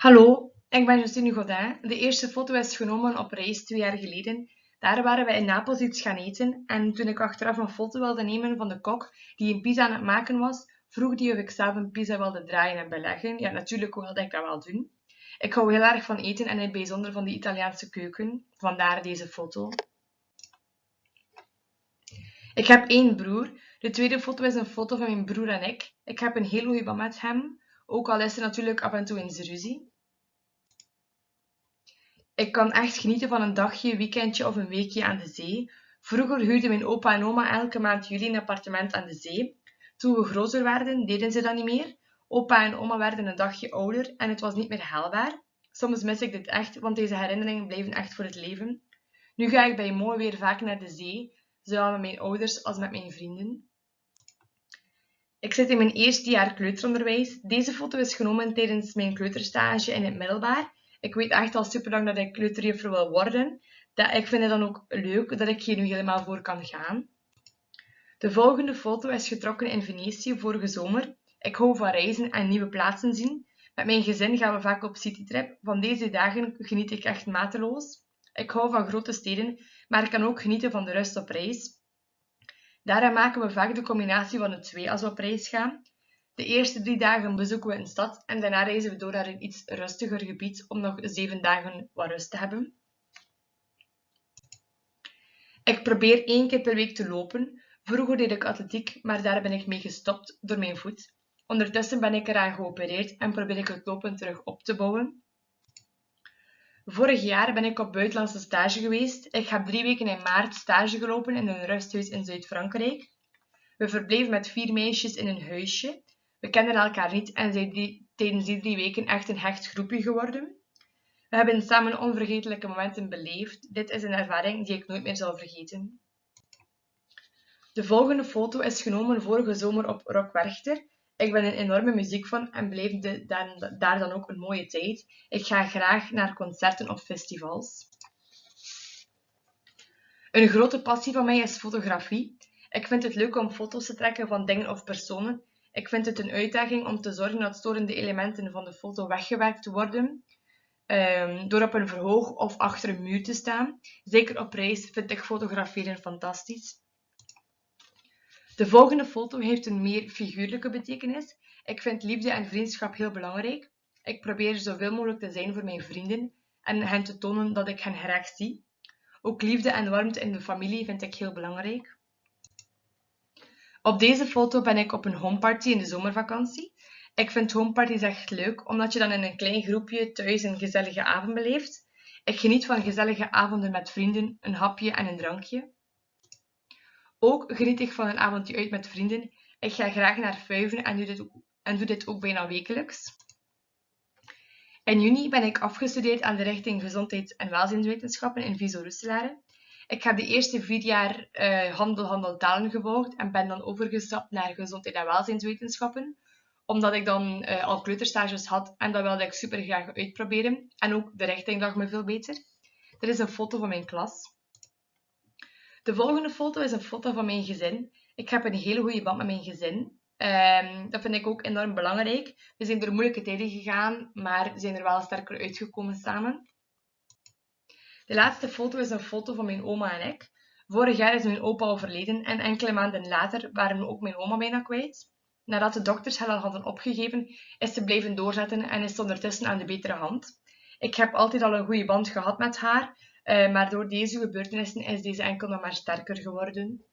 Hallo, ik ben Justine Godin. De eerste foto is genomen op reis twee jaar geleden. Daar waren we in Napels iets gaan eten en toen ik achteraf een foto wilde nemen van de kok die een pizza aan het maken was, vroeg die of ik zelf een pizza wilde draaien en beleggen. Ja, natuurlijk wilde ik dat wel doen. Ik hou heel erg van eten en in het bijzonder van de Italiaanse keuken, vandaar deze foto. Ik heb één broer. De tweede foto is een foto van mijn broer en ik. Ik heb een heel goede band met hem, ook al is er natuurlijk af en toe eens ruzie. Ik kan echt genieten van een dagje, weekendje of een weekje aan de zee. Vroeger huurden mijn opa en oma elke maand jullie een appartement aan de zee. Toen we groter werden, deden ze dat niet meer. Opa en oma werden een dagje ouder en het was niet meer haalbaar. Soms mis ik dit echt, want deze herinneringen blijven echt voor het leven. Nu ga ik bij mooi weer vaak naar de zee, zowel met mijn ouders als met mijn vrienden. Ik zit in mijn eerste jaar kleuteronderwijs. Deze foto is genomen tijdens mijn kleuterstage in het middelbaar ik weet echt al super lang dat ik kleuterjuffer wil worden. Dat, ik vind het dan ook leuk dat ik hier nu helemaal voor kan gaan. De volgende foto is getrokken in Venetië vorige zomer. Ik hou van reizen en nieuwe plaatsen zien. Met mijn gezin gaan we vaak op citytrip. Van deze dagen geniet ik echt mateloos. Ik hou van grote steden, maar ik kan ook genieten van de rust op reis. Daarom maken we vaak de combinatie van de twee als we op reis gaan. De eerste drie dagen bezoeken we een stad en daarna reizen we door naar een iets rustiger gebied om nog zeven dagen wat rust te hebben. Ik probeer één keer per week te lopen. Vroeger deed ik atletiek, maar daar ben ik mee gestopt door mijn voet. Ondertussen ben ik eraan geopereerd en probeer ik het lopen terug op te bouwen. Vorig jaar ben ik op buitenlandse stage geweest. Ik heb drie weken in maart stage gelopen in een rusthuis in Zuid-Frankrijk. We verbleven met vier meisjes in een huisje. We kenden elkaar niet en zijn die, tijdens die drie weken echt een hecht groepje geworden. We hebben samen onvergetelijke momenten beleefd. Dit is een ervaring die ik nooit meer zal vergeten. De volgende foto is genomen vorige zomer op Rock Werchter. Ik ben een enorme muziekfan en beleefde daar dan ook een mooie tijd. Ik ga graag naar concerten of festivals. Een grote passie van mij is fotografie. Ik vind het leuk om foto's te trekken van dingen of personen ik vind het een uitdaging om te zorgen dat storende elementen van de foto weggewerkt worden. Um, door op een verhoog of achter een muur te staan. Zeker op reis vind ik fotograferen fantastisch. De volgende foto heeft een meer figuurlijke betekenis. Ik vind liefde en vriendschap heel belangrijk. Ik probeer zoveel mogelijk te zijn voor mijn vrienden en hen te tonen dat ik hen graag zie. Ook liefde en warmte in de familie vind ik heel belangrijk. Op deze foto ben ik op een homeparty in de zomervakantie. Ik vind homeparties echt leuk, omdat je dan in een klein groepje thuis een gezellige avond beleeft. Ik geniet van gezellige avonden met vrienden, een hapje en een drankje. Ook geniet ik van een avondje uit met vrienden. Ik ga graag naar Fuiven en doe dit ook, en doe dit ook bijna wekelijks. In juni ben ik afgestudeerd aan de richting Gezondheids- en Welzijnswetenschappen in Viso Roeselare. Ik heb de eerste vier jaar uh, handel, handel, talen gevolgd en ben dan overgestapt naar gezondheid en welzijnswetenschappen. Omdat ik dan uh, al kleuterstages had en dat wilde ik super graag uitproberen. En ook de richting lag me veel beter. Er is een foto van mijn klas. De volgende foto is een foto van mijn gezin. Ik heb een hele goede band met mijn gezin. Um, dat vind ik ook enorm belangrijk. We zijn door moeilijke tijden gegaan, maar zijn er wel sterker uitgekomen samen. De laatste foto is een foto van mijn oma en ik. Vorig jaar is mijn opa overleden en enkele maanden later waren we ook mijn oma bijna kwijt. Nadat de dokters haar al hadden opgegeven, is ze blijven doorzetten en is ze ondertussen aan de betere hand. Ik heb altijd al een goede band gehad met haar, maar door deze gebeurtenissen is deze enkel nog maar sterker geworden.